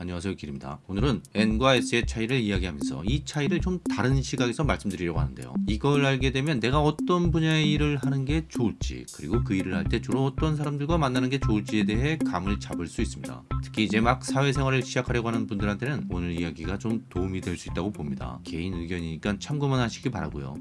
안녕하세요 길입니다. 오늘은 N과 S의 차이를 이야기하면서 이 차이를 좀 다른 시각에서 말씀드리려고 하는데요. 이걸 알게 되면 내가 어떤 분야의 일을 하는 게 좋을지 그리고 그 일을 할 때 주로 어떤 사람들과 만나는 게 좋을지에 대해 감을 잡을 수 있습니다. 특히 이제 막 사회생활을 시작하려고 하는 분들한테는 오늘 이야기가 좀 도움이 될 수 있다고 봅니다. 개인 의견이니까 참고만 하시기 바라고요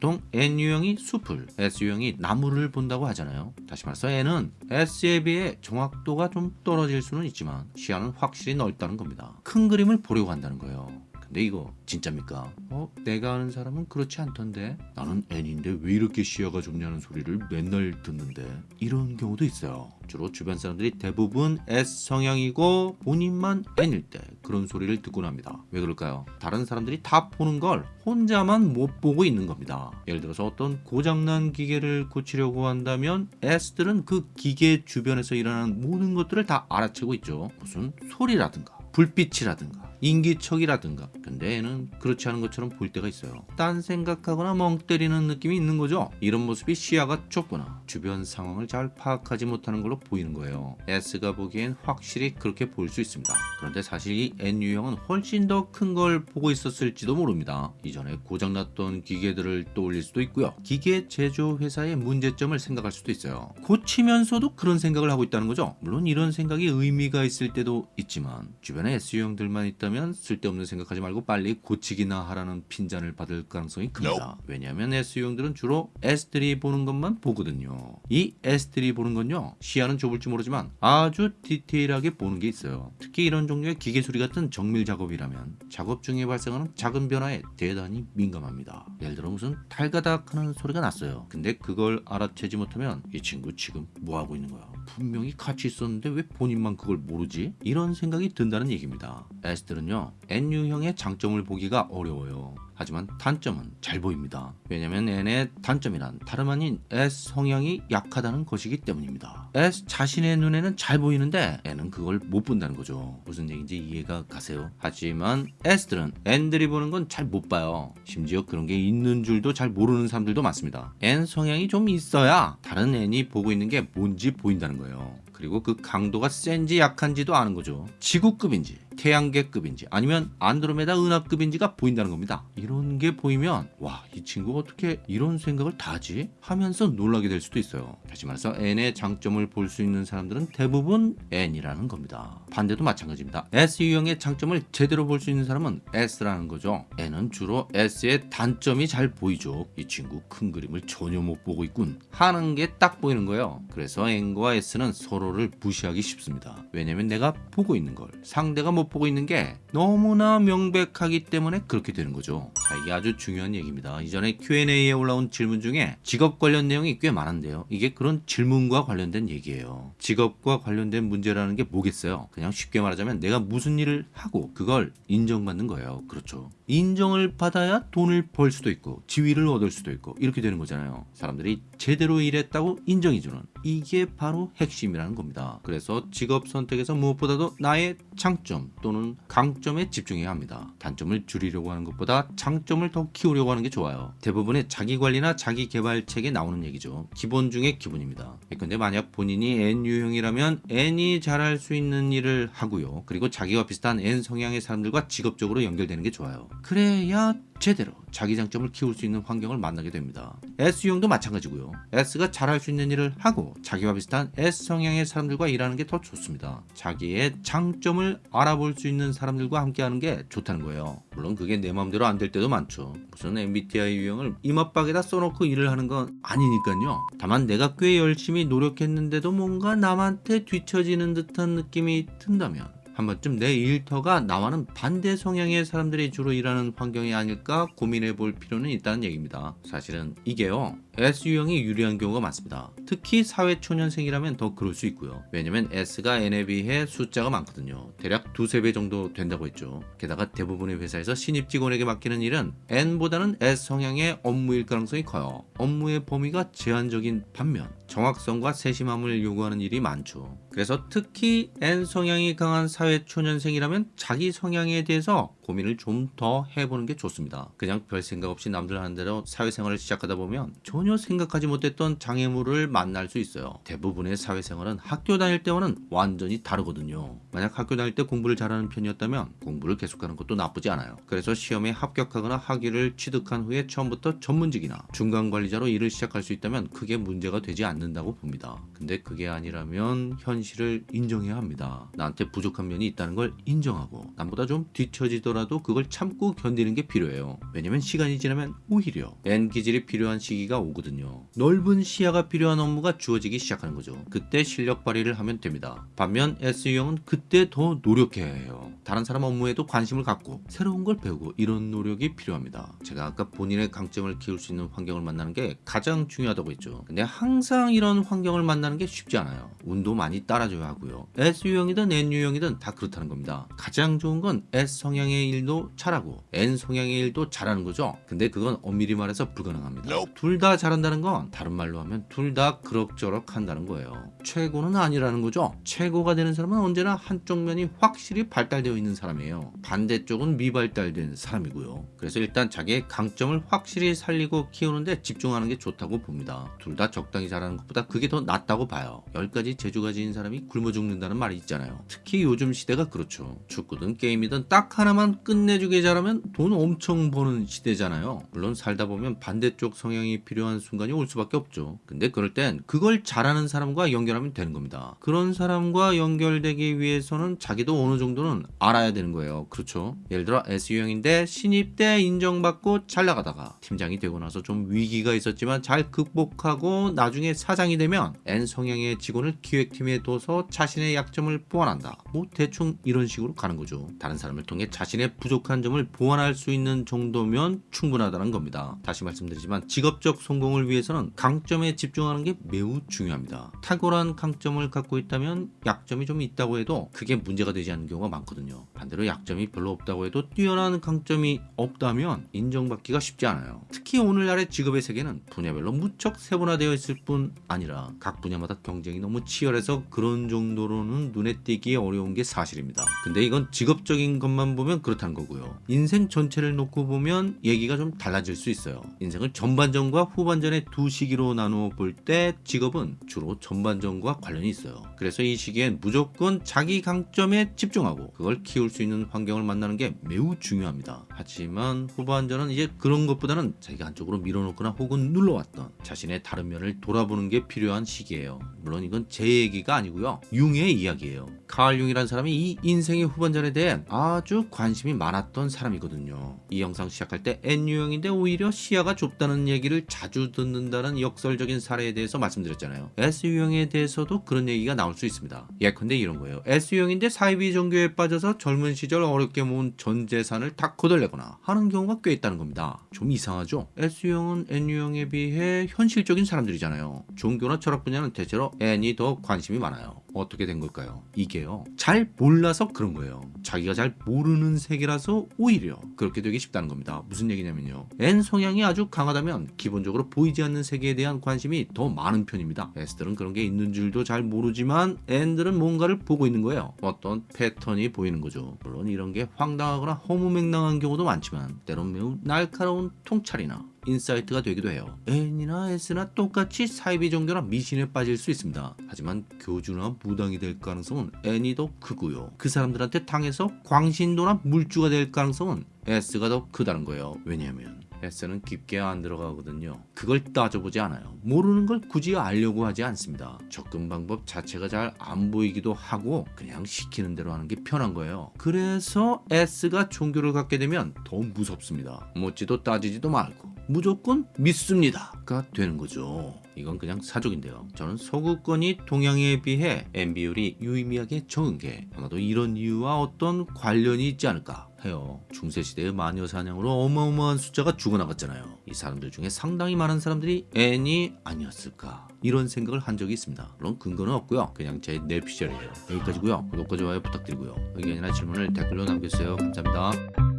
보통 N유형이 숲을, S유형이 나무를 본다고 하잖아요. 다시 말해서 N은 S에 비해 정확도가 좀 떨어질 수는 있지만 시야는 확실히 넓다는 겁니다. 큰 그림을 보려고 한다는 거예요. 근데 이거 진짜입니까? 어? 내가 아는 사람은 그렇지 않던데 나는 N인데 왜 이렇게 시야가 좁냐는 소리를 맨날 듣는데 이런 경우도 있어요. 주로 주변 사람들이 대부분 S 성향이고 본인만 N일 때 그런 소리를 듣곤 합니다. 왜 그럴까요? 다른 사람들이 다 보는 걸 혼자만 못 보고 있는 겁니다. 예를 들어서 어떤 고장난 기계를 고치려고 한다면 S들은 그 기계 주변에서 일어나는 모든 것들을 다 알아채고 있죠. 무슨 소리라든가 불빛이라든가 인기척이라든가. 근데 얘는 그렇지 않은 것처럼 보일 때가 있어요. 딴 생각하거나 멍 때리는 느낌이 있는 거죠? 이런 모습이 시야가 좁거나 주변 상황을 잘 파악하지 못하는 걸로 보이는 거예요. S가 보기엔 확실히 그렇게 보일 수 있습니다. 그런데 사실 이 N유형은 훨씬 더 큰 걸 보고 있었을지도 모릅니다. 이전에 고장났던 기계들을 떠올릴 수도 있고요. 기계 제조 회사의 문제점을 생각할 수도 있어요. 고치면서도 그런 생각을 하고 있다는 거죠. 물론 이런 생각이 의미가 있을 때도 있지만 주변에 S유형들만 있다 면 쓸데없는 생각하지 말고 빨리 고치기나 하라는 핀잔을 받을 가능성이 큽니다. 왜냐하면 S유형들은 주로 S들이 보는 것만 보거든요. 이 S들이 보는 건요 시야는 좁을지 모르지만 아주 디테일하게 보는 게 있어요. 특히 이런 종류의 기계 소리 같은 정밀 작업이라면 작업 중에 발생하는 작은 변화에 대단히 민감합니다. 예를 들어 무슨 달가닥 하는 소리가 났어요. 근데 그걸 알아채지 못하면 이 친구 지금 뭐하고 있는 거야 분명히 같이 있었는데 왜 본인만 그걸 모르지? 이런 생각이 든다는 얘기입니다 S들은요 N유형의 장점을 보기가 어려워요 하지만 단점은 잘 보입니다. 왜냐면 N의 단점이란 다름 아닌 S 성향이 약하다는 것이기 때문입니다. S 자신의 눈에는 잘 보이는데 N은 그걸 못 본다는 거죠. 무슨 얘기인지 이해가 가세요? 하지만 S들은 N들이 보는 건 잘 못 봐요. 심지어 그런 게 있는 줄도 잘 모르는 사람들도 많습니다. N 성향이 좀 있어야 다른 N이 보고 있는 게 뭔지 보인다는 거예요. 그리고 그 강도가 센지 약한지도 아는 거죠. 지구급인지 태양계급인지 아니면 안드로메다 은하급인지가 보인다는 겁니다. 이런 게 보이면 와 이 친구가 어떻게 이런 생각을 다 하지? 하면서 놀라게 될 수도 있어요. 다시 말해서 N의 장점을 볼 수 있는 사람들은 대부분 N이라는 겁니다. 반대도 마찬가지입니다. S 유형의 장점을 제대로 볼 수 있는 사람은 S라는 거죠. N은 주로 S의 단점이 잘 보이죠. 이 친구 큰 그림을 전혀 못 보고 있군 하는 게 딱 보이는 거예요. 그래서 N과 S는 서로를 무시하기 쉽습니다. 왜냐면 내가 보고 있는 걸 상대가 못 보고 있는 게 너무나 명백하기 때문에 그렇게 되는 거죠. 자, 이게 아주 중요한 얘기입니다. 이전에 Q&A에 올라온 질문 중에 직업 관련 내용이 꽤 많은데요. 이게 그런 질문과 관련된 얘기예요. 직업과 관련된 문제라는 게 뭐겠어요? 그냥 쉽게 말하자면 내가 무슨 일을 하고 그걸 인정받는 거예요. 그렇죠. 인정을 받아야 돈을 벌 수도 있고 지위를 얻을 수도 있고 이렇게 되는 거잖아요. 사람들이 제대로 일했다고 인정해주는 이게 바로 핵심이라는 겁니다. 그래서 직업 선택에서 무엇보다도 나의 장점 또는 강점에 집중해야 합니다. 단점을 줄이려고 하는 것보다 장 점을 더 키우려고 하는 게 좋아요. 대부분의 자기관리나 자기개발책에 나오는 얘기죠. 기본 중에 기본입니다. 근데 만약 본인이 N유형이라면 N이 잘할 수 있는 일을 하고요. 그리고 자기와 비슷한 N 성향의 사람들과 직업적으로 연결되는 게 좋아요. 그래야 제대로 자기 장점을 키울 수 있는 환경을 만나게 됩니다. S유형도 마찬가지고요. S가 잘할 수 있는 일을 하고 자기와 비슷한 S 성향의 사람들과 일하는 게 더 좋습니다. 자기의 장점을 알아볼 수 있는 사람들과 함께 하는 게 좋다는 거예요. 물론 그게 내 마음대로 안 될 때도 많죠. 무슨 MBTI 유형을 이마박에다 써놓고 일을 하는 건 아니니까요. 다만 내가 꽤 열심히 노력했는데도 뭔가 남한테 뒤처지는 듯한 느낌이 든다면 한 번쯤 내 일터가 나와는 반대 성향의 사람들이 주로 일하는 환경이 아닐까 고민해 볼 필요는 있다는 얘기입니다. 사실은 이게요. S유형이 유리한 경우가 많습니다. 특히 사회초년생이라면 더 그럴 수 있고요. 왜냐면 S가 N에 비해 숫자가 많거든요. 대략 두세 배 정도 된다고 했죠. 게다가 대부분의 회사에서 신입 직원에게 맡기는 일은 N보다는 S 성향의 업무일 가능성이 커요. 업무의 범위가 제한적인 반면 정확성과 세심함을 요구하는 일이 많죠. 그래서 특히 N 성향이 강한 사회초년생이라면 자기 성향에 대해서 고민을 좀 더 해보는 게 좋습니다. 그냥 별 생각 없이 남들 하는 대로 사회생활을 시작하다 보면 전혀 생각하지 못했던 장애물을 만날 수 있어요. 대부분의 사회생활은 학교 다닐 때와는 완전히 다르거든요. 만약 학교 다닐 때 공부를 잘하는 편이었다면 공부를 계속하는 것도 나쁘지 않아요. 그래서 시험에 합격하거나 학위를 취득한 후에 처음부터 전문직이나 중간 관리자로 일을 시작할 수 있다면 크게 문제가 되지 않는다고 봅니다. 근데 그게 아니라면 현실을 인정해야 합니다. 나한테 부족한 면이 있다는 걸 인정하고 남보다 좀 뒤처지더라도 그걸 참고 견디는 게 필요해요. 왜냐면 시간이 지나면 오히려 N 기질이 필요한 시기가 오거든요. 넓은 시야가 필요한 업무가 주어지기 시작하는 거죠. 그때 실력 발휘를 하면 됩니다. 반면 S 유형은 그때 더 노력해야 해요. 다른 사람 업무에도 관심을 갖고 새로운 걸 배우고 이런 노력이 필요합니다. 제가 아까 본인의 강점을 키울 수 있는 환경을 만나는 게 가장 중요하다고 했죠. 근데 항상 이런 환경을 만나는 게 쉽지 않아요. 운도 많이 따라줘야 하고요. S 유형이든 N 유형이든 다 그렇다는 겁니다. 가장 좋은 건 S 성향의 일도 잘하고 N 성향의 일도 잘하는 거죠. 근데 그건 엄밀히 말해서 불가능합니다. 둘 다 잘한다는 건 다른 말로 하면 둘 다 그럭저럭 한다는 거예요. 최고는 아니라는 거죠. 최고가 되는 사람은 언제나 한쪽 면이 확실히 발달되어 있는 사람이에요. 반대쪽은 미발달된 사람이고요. 그래서 일단 자기의 강점을 확실히 살리고 키우는데 집중하는 게 좋다고 봅니다. 둘 다 적당히 잘하는 것보다 그게 더 낫다고 봐요. 10가지 재주가 지닌 사람 이 굶어 죽는다는 말이 있잖아요. 특히 요즘 시대가 그렇죠. 축구든 게임이든 딱 하나만 끝내주게 잘하면 돈 엄청 버는 시대잖아요. 물론 살다 보면 반대쪽 성향이 필요한 순간이 올 수밖에 없죠. 근데 그럴 땐 그걸 잘하는 사람과 연결하면 되는 겁니다. 그런 사람과 연결되기 위해서는 자기도 어느 정도는 알아야 되는 거예요. 그렇죠? 예를 들어 S유형인데 신입 때 인정받고 잘 나가다가 팀장이 되고 나서 좀 위기가 있었지만 잘 극복하고 나중에 사장이 되면 N 성향의 직원을 기획팀에 둬서 자신의 약점을 보완한다. 뭐 대충 이런 식으로 가는 거죠. 다른 사람을 통해 자신의 부족한 점을 보완할 수 있는 정도면 충분하다는 겁니다. 다시 말씀드리지만 직업적 성공을 위해서는 강점에 집중하는 게 매우 중요합니다. 탁월한 강점을 갖고 있다면 약점이 좀 있다고 해도 그게 문제가 되지 않는 경우가 많거든요. 반대로 약점이 별로 없다고 해도 뛰어난 강점이 없다면 인정받기가 쉽지 않아요. 특히 오늘날의 직업의 세계는 분야별로 무척 세분화되어 있을 뿐 아니라 각 분야마다 경쟁이 너무 치열해서 그런 정도로는 눈에 띄기 어려운 게 사실입니다. 근데 이건 직업적인 것만 보면 그렇다는 거고요. 인생 전체를 놓고 보면 얘기가 좀 달라질 수 있어요. 인생을 전반전과 후반전의 두 시기로 나누어 볼 때 직업은 주로 전반전과 관련이 있어요. 그래서 이 시기엔 무조건 자기 강점에 집중하고 그걸 키울 수 있는 환경을 만나는 게 매우 중요합니다. 하지만 후반전은 이제 그런 것보다는 자기가 한쪽으로 밀어놓거나 혹은 눌러왔던 자신의 다른 면을 돌아보는 게 필요한 시기예요. 물론 이건 제 얘기가 아니고 요. 융의 이야기예요. 카알 융이라는 사람이 이 인생의 후반전에 대해 아주 관심이 많았던 사람이거든요. 이 영상 시작할 때 N 유형인데 오히려 시야가 좁다는 얘기를 자주 듣는다는 역설적인 사례에 대해서 말씀드렸잖아요. S 유형에 대해서도 그런 얘기가 나올 수 있습니다. 예컨대 이런 거예요. S 유형인데 사이비 종교에 빠져서 젊은 시절 어렵게 모은 전 재산을 다 거덜내거나 하는 경우가 꽤 있다는 겁니다. 좀 이상하죠? S 유형은 N 유형에 비해 현실적인 사람들이잖아요. 종교나 철학 분야는 대체로 N이 더 관심이 많아요. smile. 어떻게 된 걸까요? 이게요. 잘 몰라서 그런 거예요. 자기가 잘 모르는 세계라서 오히려 그렇게 되기 쉽다는 겁니다. 무슨 얘기냐면요. N 성향이 아주 강하다면 기본적으로 보이지 않는 세계에 대한 관심이 더 많은 편입니다. S들은 그런 게 있는 줄도 잘 모르지만 N들은 뭔가를 보고 있는 거예요. 어떤 패턴이 보이는 거죠. 물론 이런 게 황당하거나 허무맹랑한 경우도 많지만 때론 매우 날카로운 통찰이나 insight가 되기도 해요. N이나 S나 똑같이 사이비 종교나 미신에 빠질 수 있습니다. 하지만 교주나 무당이 될 가능성은 N이 더 크고요. 그 사람들한테 당해서 광신도나 물주가 될 가능성은 S가 더 크다는 거예요. 왜냐하면 S는 깊게 안 들어가거든요. 그걸 따져보지 않아요. 모르는 걸 굳이 알려고 하지 않습니다. 접근 방법 자체가 잘 안 보이기도 하고 그냥 시키는 대로 하는 게 편한 거예요. 그래서 S가 종교를 갖게 되면 더 무섭습니다. 묻지도 따지지도 말고 무조건 믿습니다가 되는 거죠. 이건 그냥 사족인데요. 저는 서구권이 동양에 비해 N 비율이 유의미하게 적은 게 아마도 이런 이유와 어떤 관련이 있지 않을까 해요. 중세시대의 마녀 사냥으로 어마어마한 숫자가 죽어나갔잖아요. 이 사람들 중에 상당히 많은 사람들이 N이 아니었을까 이런 생각을 한 적이 있습니다. 물론 근거는 없고요. 그냥 제 뇌피셜이에요. 여기까지고요. 구독과 좋아요 부탁드리고요. 의견이나 질문을 댓글로 남겨주세요. 감사합니다.